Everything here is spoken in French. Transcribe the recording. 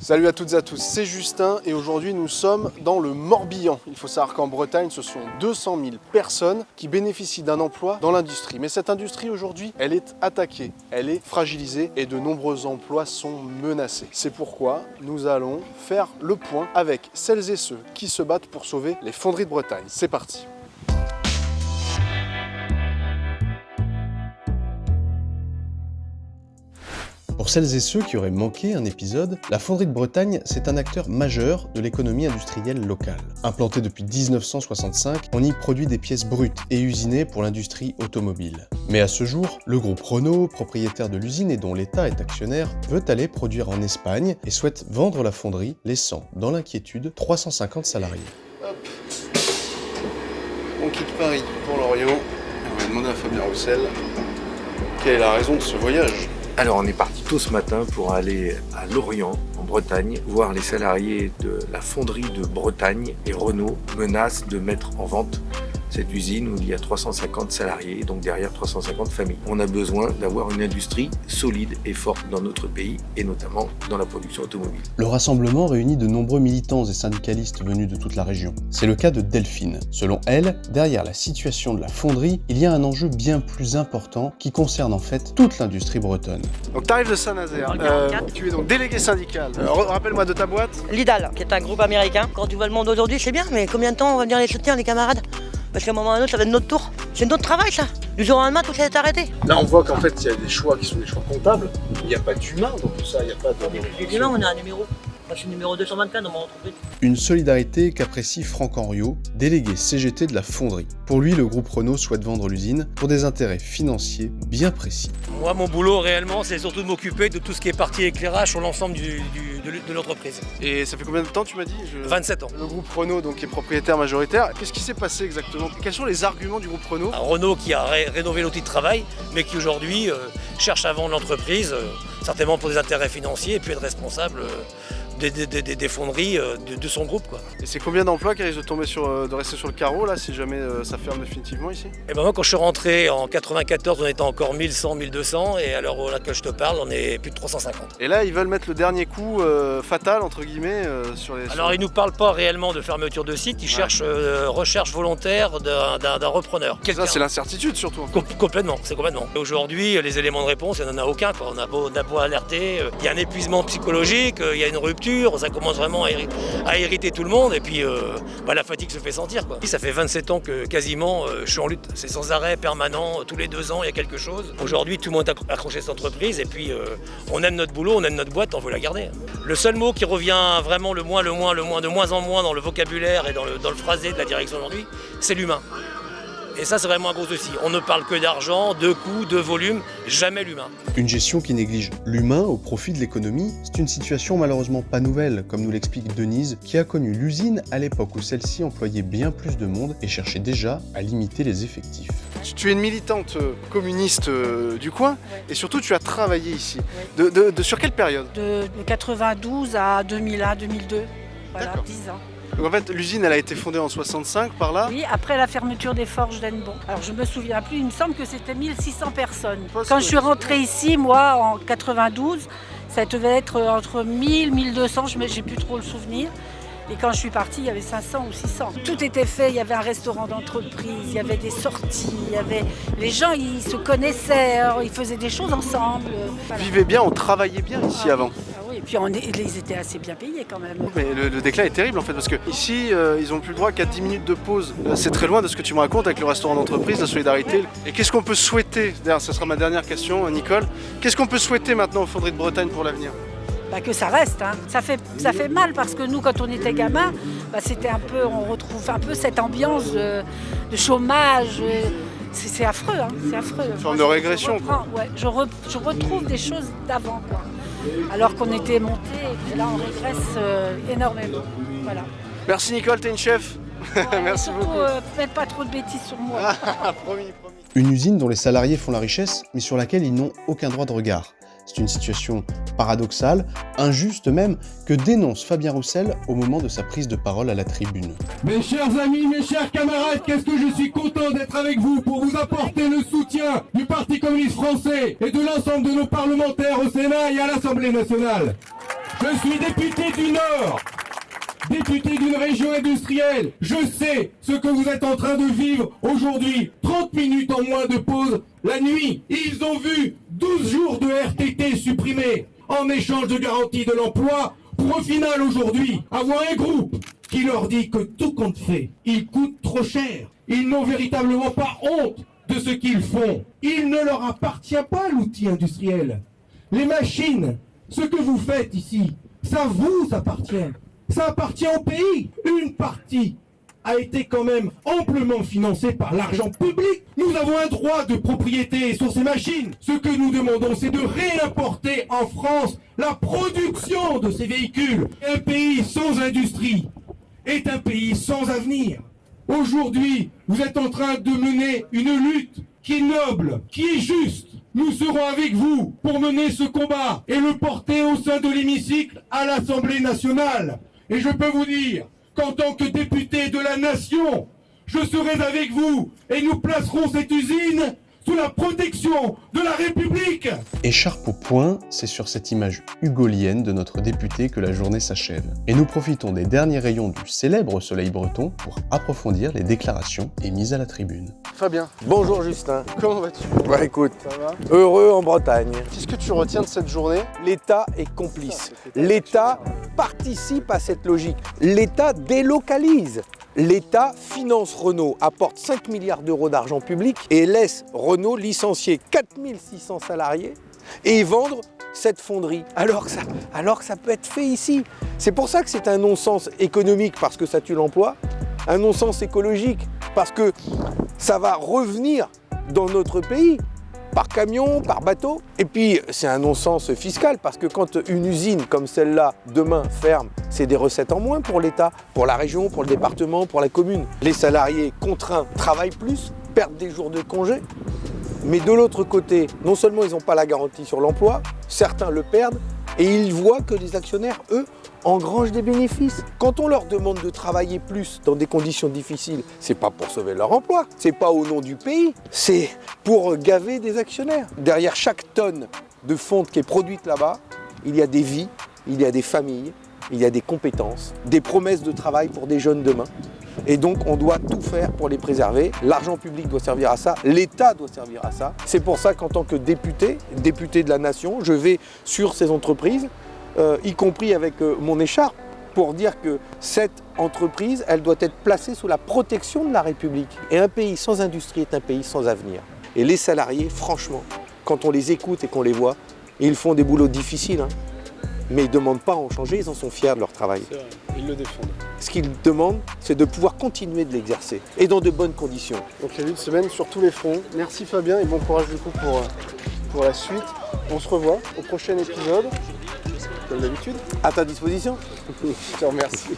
Salut à toutes et à tous, c'est Justin et aujourd'hui nous sommes dans le Morbihan. Il faut savoir qu'en Bretagne, ce sont 200 000 personnes qui bénéficient d'un emploi dans l'industrie. Mais cette industrie aujourd'hui, elle est attaquée, elle est fragilisée et de nombreux emplois sont menacés. C'est pourquoi nous allons faire le point avec celles et ceux qui se battent pour sauver les fonderies de Bretagne. C'est parti Pour celles et ceux qui auraient manqué un épisode, la Fonderie de Bretagne, c'est un acteur majeur de l'économie industrielle locale. Implanté depuis 1965, on y produit des pièces brutes et usinées pour l'industrie automobile. Mais à ce jour, le groupe Renault, propriétaire de l'usine et dont l'État est actionnaire, veut aller produire en Espagne et souhaite vendre la fonderie, laissant dans l'inquiétude 350 salariés. On quitte Paris pour Lorient on va demander à Fabien Roussel quelle est la raison de ce voyage. Alors on est parti tôt ce matin pour aller à Lorient, en Bretagne, voir les salariés de la fonderie de Bretagne et Renault menacent de mettre en vente cette usine où il y a 350 salariés, donc derrière 350 familles. On a besoin d'avoir une industrie solide et forte dans notre pays, et notamment dans la production automobile. Le rassemblement réunit de nombreux militants et syndicalistes venus de toute la région. C'est le cas de Delphine. Selon elle, derrière la situation de la fonderie, il y a un enjeu bien plus important qui concerne en fait toute l'industrie bretonne. Donc tu arrives de Saint-Nazaire, euh, tu es donc délégué syndical. Euh, rappelle-moi de ta boîte. Lidal, qui est un groupe américain. Quand tu vois le monde aujourd'hui, c'est bien, mais combien de temps on va venir les soutenir, les camarades? Parce qu'à un moment ou un autre, ça va être notre tour. C'est notre travail, ça. Du jour au lendemain, tout ça est arrêté. Là, on voit qu'en fait, il y a des choix qui sont des choix comptables. Il n'y a pas d'humain dans tout ça. Il n'y a pas de. L'humain, on a un numéro. Moi, je suis numéro 224 dans mon entreprise. Une solidarité qu'apprécie Franck Henriot, délégué CGT de la fonderie. Pour lui, le groupe Renault souhaite vendre l'usine pour des intérêts financiers bien précis. Moi, mon boulot réellement, c'est surtout de m'occuper de tout ce qui est partie éclairage sur l'ensemble du, de, l'entreprise. Et ça fait combien de temps tu m'as dit? 27 ans. Le groupe Renault donc, est propriétaire majoritaire. Qu'est-ce qui s'est passé exactement? Quels sont les arguments du groupe Renault? Renault qui a rénové l'outil de travail, mais qui aujourd'hui euh, cherche à vendre l'entreprise, euh, certainement pour des intérêts financiers, et puis être responsable euh, des, fonderies euh, de, son groupe. Quoi. Et c'est combien d'emplois qui risquent de, tomber sur, euh, de rester sur le carreau là, si jamais euh, ça ferme définitivement ici? Et eh ben moi quand je suis rentré en 94 on était encore 1100, 1200 et alors là que je te parle on est plus de 350. Et là ils veulent mettre le dernier coup fatal entre guillemets sur les... Alors ils nous parlent pas réellement de fermeture de site, ils cherchent recherche volontaire d'un repreneur. Ça c'est l'incertitude surtout. complètement, c'est complètement. Aujourd'hui les éléments de réponse il n'y en a aucun. Quoi. On, a beau, on a beau alerter, il y a un épuisement psychologique, il y a une rupture ça commence vraiment à, irriter tout le monde et puis euh, bah, la fatigue se fait sentir. Quoi. Ça fait 27 ans que quasiment euh, je suis en lutte, c'est sans arrêt, permanent, tous les deux ans il y a quelque chose. Aujourd'hui tout le monde est accroché à cette entreprise et puis euh, on aime notre boulot, on aime notre boîte, on veut la garder. Le seul mot qui revient vraiment le moins, le moins, le moins, de moins en moins dans le vocabulaire et dans le, dans le phrasé de la direction aujourd'hui, c'est l'humain. Et ça, c'est vraiment un gros souci. On ne parle que d'argent, de coûts, de volume, jamais l'humain. Une gestion qui néglige l'humain au profit de l'économie, c'est une situation malheureusement pas nouvelle, comme nous l'explique Denise, qui a connu l'usine à l'époque où celle-ci employait bien plus de monde et cherchait déjà à limiter les effectifs. Tu es une militante euh, communiste euh, du coin et surtout tu as travaillé ici. De, sur quelle période? De 92 à 2001, 2002, voilà, 10 ans en fait, l'usine, elle a été fondée en 65 par là Oui, après la fermeture des forges d'Enbon. Alors je me souviens plus, il me semble que c'était 1600 personnes. Quand je suis rentrée ici, moi, en 92, ça devait être entre 1000, 1200, je n'ai plus trop le souvenir. Et quand je suis partie, il y avait 500 ou 600. Tout était fait, il y avait un restaurant d'entreprise, il y avait des sorties, il y avait... les gens ils se connaissaient, ils faisaient des choses ensemble. Voilà. Vivaient bien, on travaillait bien ici avant. Et puis on ils étaient assez bien payés quand même. Mais le, déclin est terrible en fait parce que ici euh, ils ont plus le droit qu'à 10 minutes de pause. Euh, c'est très loin de ce que tu me racontes avec le restaurant d'entreprise, la solidarité. Et qu'est-ce qu'on peut souhaiter D'ailleurs, ce sera ma dernière question, Nicole. Qu'est-ce qu'on peut souhaiter maintenant aux Fonderies de Bretagne pour l'avenir bah que ça reste. Hein. Ça, fait, ça fait mal parce que nous, quand on était gamin, bah c'était un peu, on retrouve un peu cette ambiance de, chômage. Euh, c'est affreux, hein. c'est affreux. Une forme de régression. Je, ouais, je, retrouve des choses d'avant, quoi alors qu'on était monté et là on régresse euh, énormément. Voilà. Merci Nicole, t'es une chef. Merci beaucoup. Euh, faites pas trop de bêtises sur moi. promis, promis. Une usine dont les salariés font la richesse, mais sur laquelle ils n'ont aucun droit de regard. C'est une situation paradoxale, injuste même, que dénonce Fabien Roussel au moment de sa prise de parole à la tribune. Mes chers amis, mes chers camarades, qu'est-ce que je suis content d'être avec vous pour vous apporter le soutien du Parti communiste français et de l'ensemble de nos parlementaires au Sénat et à l'Assemblée nationale. Je suis député du Nord, député d'une région industrielle. Je sais ce que vous êtes en train de vivre aujourd'hui. 30 minutes en moins de pause la nuit. Ils ont vu 12 jours de RTT supprimés en échange de garantie de l'emploi pour au final aujourd'hui avoir un groupe qui leur dit que tout compte fait, ils coûtent trop cher. Ils n'ont véritablement pas honte de ce qu'ils font. Il ne leur appartient pas l'outil industriel. Les machines, ce que vous faites ici, ça vous appartient. Ça appartient au pays. Une partie a été quand même amplement financée par l'argent public. Nous avons un droit de propriété sur ces machines. Ce que nous demandons, c'est de réimporter en France la production de ces véhicules. Un pays sans industrie est un pays sans avenir. Aujourd'hui, vous êtes en train de mener une lutte qui est noble, qui est juste. Nous serons avec vous pour mener ce combat et le porter au sein de l'hémicycle à l'Assemblée nationale. Et je peux vous dire qu'en tant que député de la nation, je serai avec vous et nous placerons cette usine sous la protection de la République Écharpe au point, c'est sur cette image hugolienne de notre député que la journée s'achève. Et nous profitons des derniers rayons du célèbre soleil breton pour approfondir les déclarations émises à la tribune. Fabien, Bonjour Justin. comment vas-tu? Bah écoute, Ça va? heureux en Bretagne. Qu'est-ce que tu retiens de cette journée? L'État est complice. L'État participe à cette logique. L'État délocalise. L'État finance Renault, apporte 5 milliards d'euros d'argent public et laisse Renault licencier 4600 salariés et vendre cette fonderie. Alors que ça, alors que ça peut être fait ici. C'est pour ça que c'est un non-sens économique parce que ça tue l'emploi, un non-sens écologique parce que ça va revenir dans notre pays par camion, par bateau. Et puis, c'est un non-sens fiscal parce que quand une usine comme celle-là, demain, ferme, c'est des recettes en moins pour l'État, pour la région, pour le département, pour la commune. Les salariés contraints travaillent plus, perdent des jours de congé. Mais de l'autre côté, non seulement ils n'ont pas la garantie sur l'emploi, certains le perdent, et ils voient que les actionnaires, eux, engrangent des bénéfices. Quand on leur demande de travailler plus dans des conditions difficiles, c'est pas pour sauver leur emploi, c'est pas au nom du pays, c'est pour gaver des actionnaires. Derrière chaque tonne de fonte qui est produite là-bas, il y a des vies, il y a des familles, il y a des compétences, des promesses de travail pour des jeunes demain. Et donc on doit tout faire pour les préserver. L'argent public doit servir à ça, l'État doit servir à ça. C'est pour ça qu'en tant que député, député de la nation, je vais sur ces entreprises, euh, y compris avec euh, mon écharpe, pour dire que cette entreprise, elle doit être placée sous la protection de la République. Et un pays sans industrie est un pays sans avenir. Et les salariés, franchement, quand on les écoute et qu'on les voit, ils font des boulots difficiles, hein, mais ils ne demandent pas à en changer, ils en sont fiers de leur travail. Vrai, ils le défendent. Ce qu'ils demandent, c'est de pouvoir continuer de l'exercer, et dans de bonnes conditions. Donc il y a eu une semaine sur tous les fronts. Merci Fabien et bon courage du coup pour, euh, pour la suite. On se revoit au prochain épisode, comme d'habitude. À ta disposition Je te remercie.